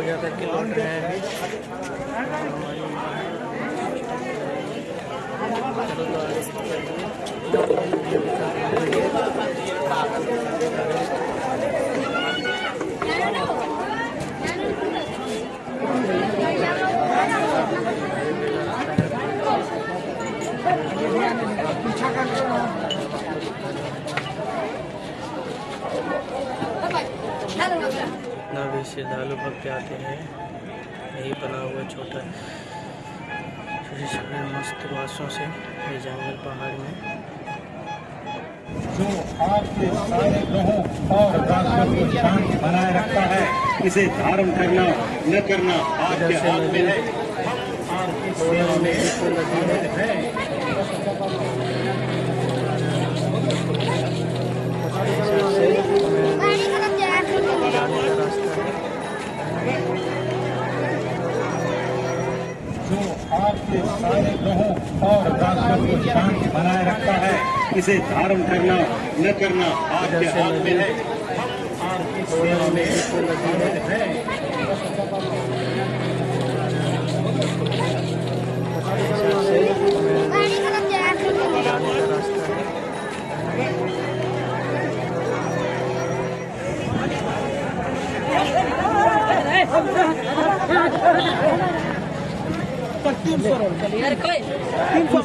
पूजा करके लौट रहे हैं चलो तो भी श्रद्धालु भक्त आते हैं। यही बना हुआ छोटा छोटे मस्त बाँसों से ये जंगल पहाड़ में। जो आपके सारे ग्रहों और राशियों को शांत बनाए रखता है इसे धारण करना न करना आपके हाथ में है। जो आपके सारे ग्रहों और राशियों को शांत बनाए रखता है इसे धारण करना न करना आपके हाथ में है है रास्ता है तीन सौ